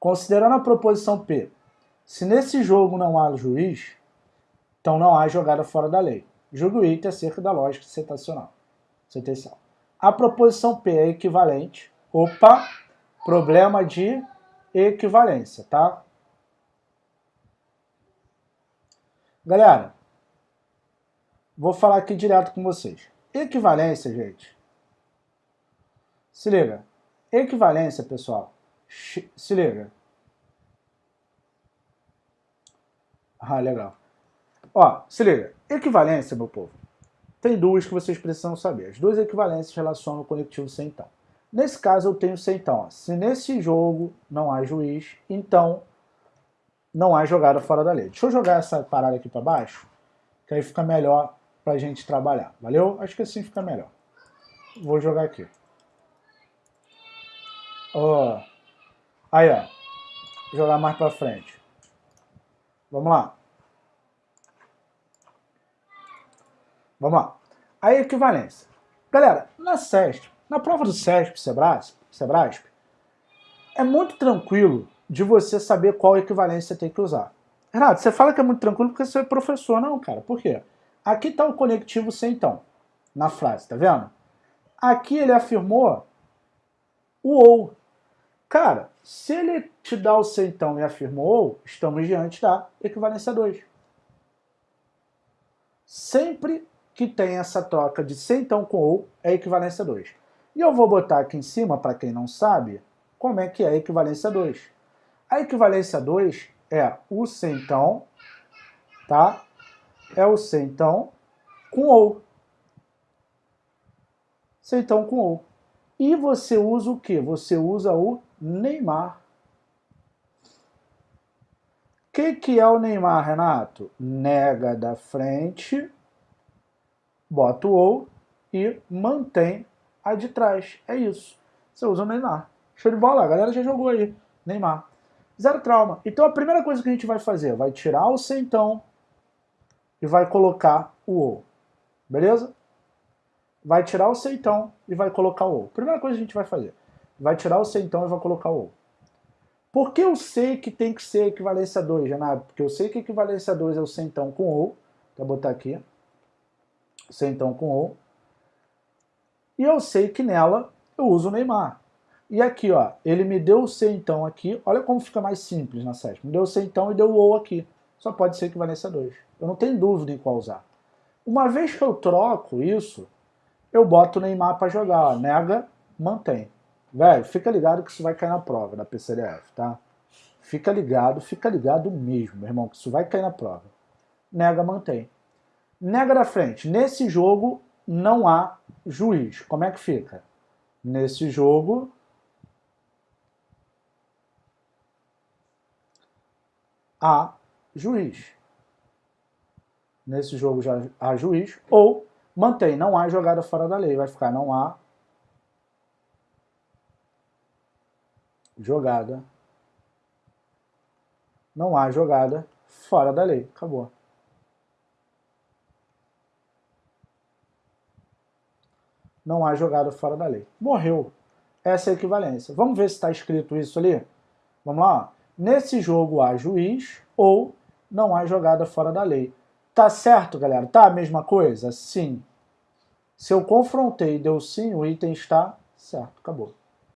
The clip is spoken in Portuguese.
Considerando a proposição P, se nesse jogo não há juiz, então não há jogada fora da lei. Julgue o item acerca da lógica sentencial. sentencial. A proposição P é equivalente. Opa, problema de equivalência, tá? Galera, vou falar aqui direto com vocês. Equivalência, gente. Se liga. Equivalência, pessoal. Se liga. Ah, legal. Ó, se liga. Equivalência, meu povo. Tem duas que vocês precisam saber. As duas equivalências relacionam o conectivo sem então. Nesse caso, eu tenho sem então. Ó. Se nesse jogo não há juiz, então não há jogada fora da lei. Deixa eu jogar essa parada aqui para baixo, que aí fica melhor para a gente trabalhar. Valeu? Acho que assim fica melhor. Vou jogar aqui. Ó. Aí, ó. Vou jogar mais para frente. Vamos lá. Vamos lá. A equivalência. Galera, na SESP, na prova do SESP, Sebrasp, Sebrasp, é muito tranquilo de você saber qual equivalência você tem que usar. Renato, você fala que é muito tranquilo porque você é professor. Não, cara, por quê? Aqui está o conectivo sem então, na frase, tá vendo? Aqui ele afirmou o ou. Cara, se ele te dá o sem então e afirmou ou, estamos diante da equivalência 2. Sempre que tem essa troca de sem então com ou, é equivalência 2. E eu vou botar aqui em cima, para quem não sabe, como é que é a equivalência 2. A equivalência 2 é o centão, tá? É o centão com ou. Centão com ou. E você usa o que? Você usa o Neymar. O que, que é o Neymar, Renato? Nega da frente, bota o ou e mantém a de trás. É isso. Você usa o Neymar. Show de bola, a galera já jogou aí. Neymar. Zero trauma. Então a primeira coisa que a gente vai fazer, vai tirar o centão e vai colocar o ou. Beleza? Vai tirar o centão e vai colocar o ou. Primeira coisa que a gente vai fazer. Vai tirar o centão e vai colocar o. Por que eu sei que tem que ser equivalência 2, Renato? Porque eu sei que equivalência 2 é o centão com ou. Vou botar aqui. Centão com ou. E eu sei que nela eu uso o Neymar. E aqui, ó, ele me deu o C então aqui, olha como fica mais simples na sétima. Me deu o C então e deu o aqui. Só pode ser equivalência 2. Eu não tenho dúvida em qual usar. Uma vez que eu troco isso, eu boto o Neymar para jogar, ó, nega, mantém. Velho, fica ligado que isso vai cair na prova da PCDF, tá? Fica ligado, fica ligado mesmo, meu irmão, que isso vai cair na prova. Nega, mantém. Nega da frente. Nesse jogo não há juiz. Como é que fica? Nesse jogo há juiz. Nesse jogo já há juiz, ou mantém, não há jogada fora da lei, vai ficar não há jogada, não há jogada fora da lei, acabou. Não há jogada fora da lei. Morreu. Essa é a equivalência. Vamos ver se está escrito isso ali? Vamos lá? Nesse jogo há juiz ou não há jogada fora da lei. Tá certo, galera? Tá a mesma coisa? Sim. Se eu confrontei e deu sim, o item está certo. Acabou.